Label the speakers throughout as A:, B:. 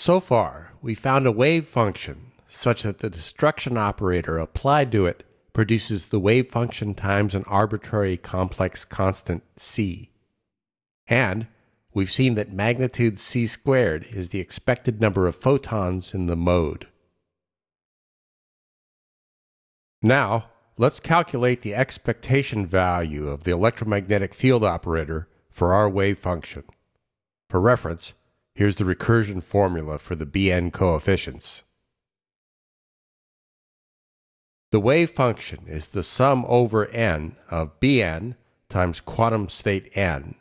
A: So far, we found a wave function such that the destruction operator applied to it produces the wave function times an arbitrary complex constant c. And we've seen that magnitude c squared is the expected number of photons in the mode. Now, let's calculate the expectation value of the electromagnetic field operator for our wave function. For reference, here's the recursion formula for the Bn coefficients. The wave function is the sum over n of Bn times quantum state n,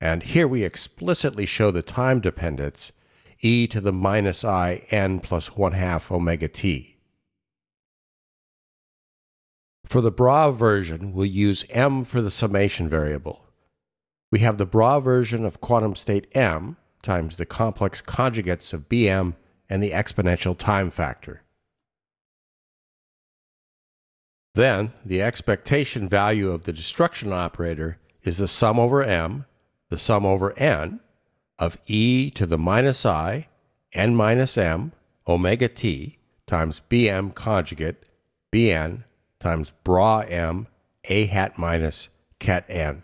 A: and here we explicitly show the time dependence e to the minus i n plus 1 half omega t. For the bra version, we'll use m for the summation variable. We have the bra version of quantum state m times the complex conjugates of bm and the exponential time factor. Then, the expectation value of the destruction operator is the sum over m, the sum over n, of e to the minus i, n minus m, omega t, times bm conjugate, bn, times bra m, a hat minus ket n.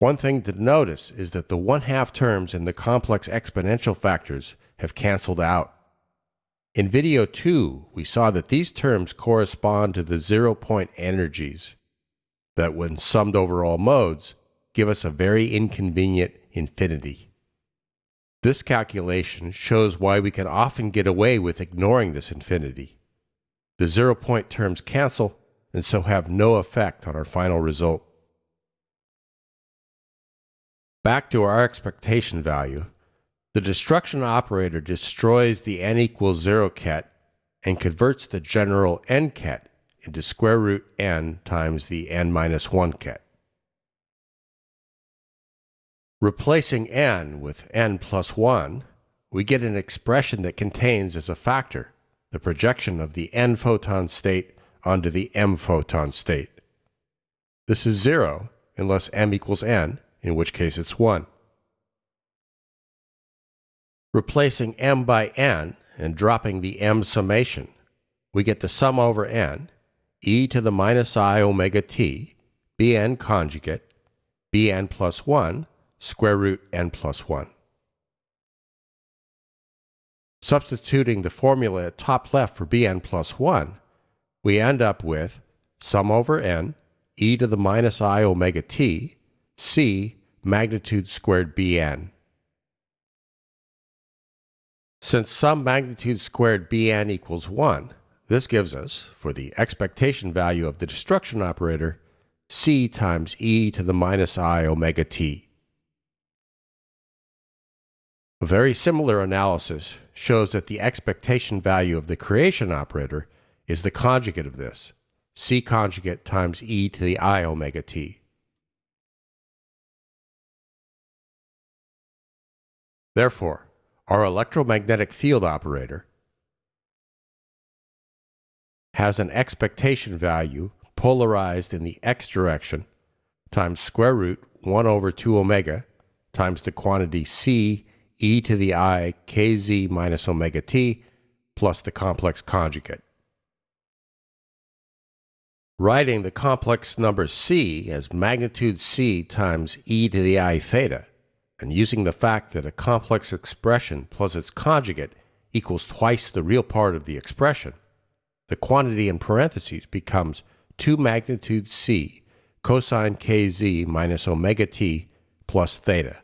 A: One thing to notice is that the one-half terms in the complex exponential factors have canceled out. In video 2, we saw that these terms correspond to the zero-point energies that when summed over all modes give us a very inconvenient infinity. This calculation shows why we can often get away with ignoring this infinity. The zero-point terms cancel and so have no effect on our final result. Back to our expectation value, the destruction operator destroys the n equals 0 ket and converts the general n ket into square root n times the n minus 1 ket. Replacing n with n plus 1, we get an expression that contains as a factor the projection of the n photon state onto the m photon state. This is 0 unless m equals n, in which case it's 1. Replacing m by n and dropping the m summation, we get the sum over n, e to the minus i omega t, bn conjugate, bn plus 1, square root n plus 1. Substituting the formula at top left for bn plus 1, we end up with sum over n, e to the minus i omega t, c magnitude squared bn. Since sum magnitude squared bn equals 1, this gives us, for the expectation value of the destruction operator, c times e to the minus i omega t. A very similar analysis shows that the expectation value of the creation operator is the conjugate of this, c conjugate times e to the i omega t. Therefore, our electromagnetic field operator has an expectation value polarized in the x direction times square root 1 over 2 omega times the quantity c e to the i kz minus omega t plus the complex conjugate. Writing the complex number c as magnitude c times e to the i theta and using the fact that a complex expression plus its conjugate equals twice the real part of the expression, the quantity in parentheses becomes 2 magnitude c cosine kz minus omega t plus theta.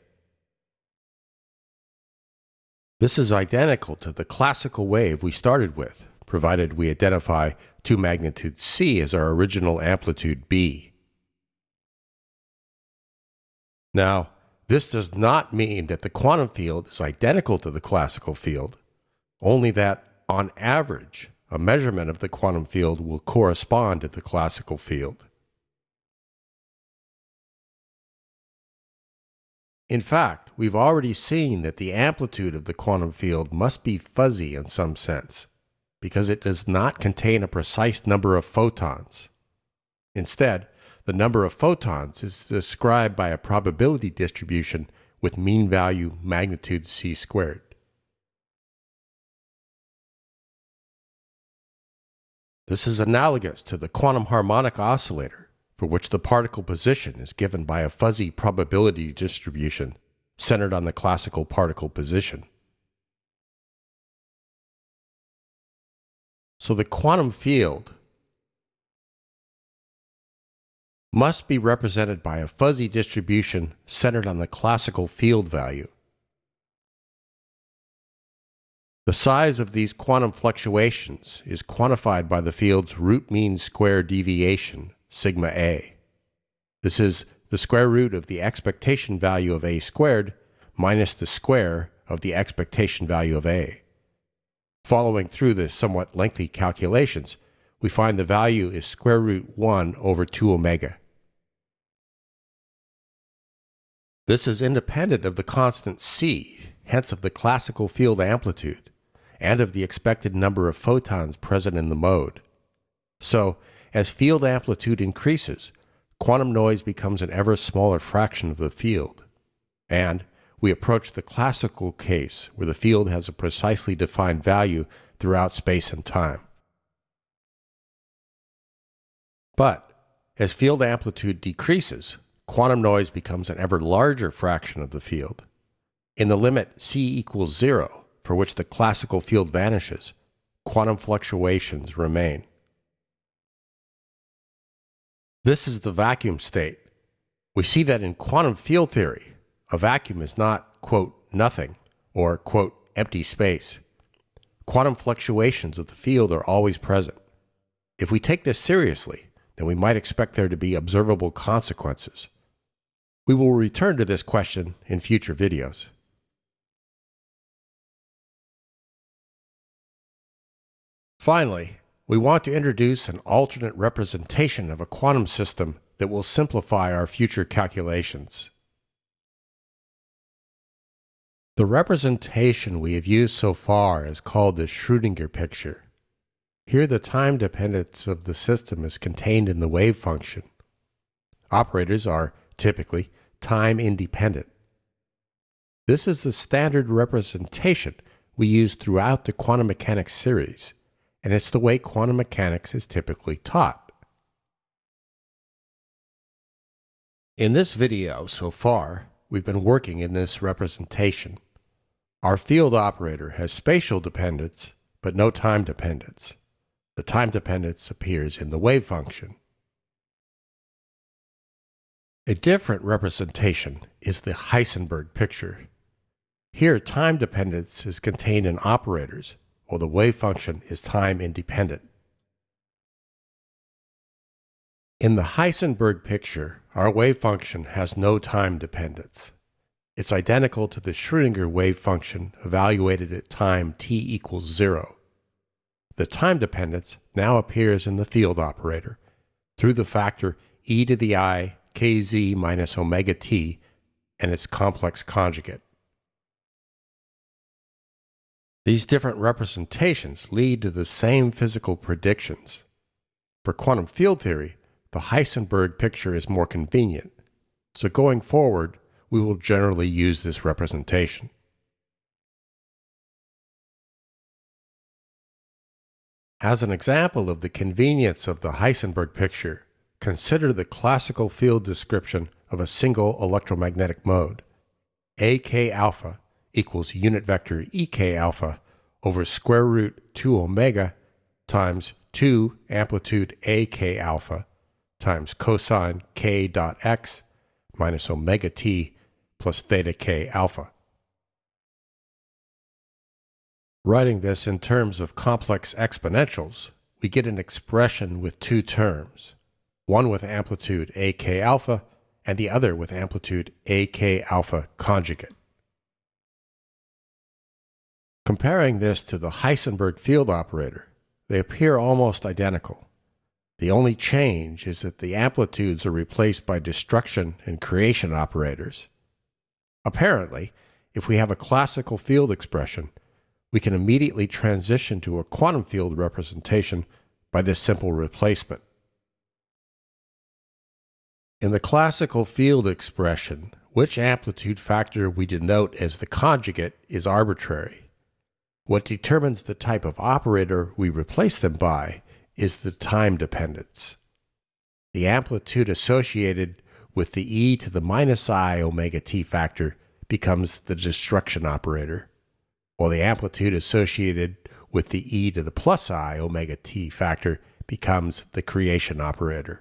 A: This is identical to the classical wave we started with, provided we identify 2 magnitude c as our original amplitude b. Now, this does not mean that the quantum field is identical to the classical field, only that, on average, a measurement of the quantum field will correspond to the classical field. In fact, we've already seen that the amplitude of the quantum field must be fuzzy in some sense, because it does not contain a precise number of photons. Instead, the number of photons is described by a probability distribution with mean value magnitude c squared. This is analogous to the quantum harmonic oscillator, for which the particle position is given by a fuzzy probability distribution centered on the classical particle position. So the quantum field must be represented by a fuzzy distribution centered on the classical field value. The size of these quantum fluctuations is quantified by the field's root mean square deviation, sigma a. This is the square root of the expectation value of a squared minus the square of the expectation value of a. Following through the somewhat lengthy calculations, we find the value is square root 1 over 2 omega. This is independent of the constant c, hence of the classical field amplitude and of the expected number of photons present in the mode. So, as field amplitude increases, quantum noise becomes an ever smaller fraction of the field. And we approach the classical case where the field has a precisely defined value throughout space and time. But as field amplitude decreases, quantum noise becomes an ever larger fraction of the field. In the limit c equals zero, for which the classical field vanishes, quantum fluctuations remain. This is the vacuum state. We see that in quantum field theory, a vacuum is not, quote, nothing, or, quote, empty space. Quantum fluctuations of the field are always present. If we take this seriously, then we might expect there to be observable consequences. We will return to this question in future videos. Finally, we want to introduce an alternate representation of a quantum system that will simplify our future calculations. The representation we have used so far is called the Schrödinger picture. Here the time dependence of the system is contained in the wave function. Operators are, typically, time independent. This is the standard representation we use throughout the quantum mechanics series and it's the way quantum mechanics is typically taught. In this video so far, we've been working in this representation. Our field operator has spatial dependence, but no time dependence. The time dependence appears in the wave function. A different representation is the Heisenberg picture. Here, time dependence is contained in operators, while the wave function is time independent. In the Heisenberg picture, our wave function has no time dependence. It's identical to the Schrödinger wave function evaluated at time t equals zero. The time dependence now appears in the field operator through the factor e to the i kz minus omega t and its complex conjugate. These different representations lead to the same physical predictions. For quantum field theory, the Heisenberg picture is more convenient, so going forward, we will generally use this representation. As an example of the convenience of the Heisenberg picture, consider the classical field description of a single electromagnetic mode. AK alpha equals unit vector ek alpha over square root 2 omega times 2 amplitude ak alpha times cosine k dot x minus omega t plus theta k alpha. Writing this in terms of complex exponentials, we get an expression with two terms, one with amplitude ak alpha and the other with amplitude ak alpha conjugate. Comparing this to the Heisenberg field operator, they appear almost identical. The only change is that the amplitudes are replaced by destruction and creation operators. Apparently, if we have a classical field expression, we can immediately transition to a quantum field representation by this simple replacement. In the classical field expression, which amplitude factor we denote as the conjugate is arbitrary. What determines the type of operator we replace them by is the time dependence. The amplitude associated with the e to the minus i omega t factor becomes the destruction operator, while the amplitude associated with the e to the plus i omega t factor becomes the creation operator.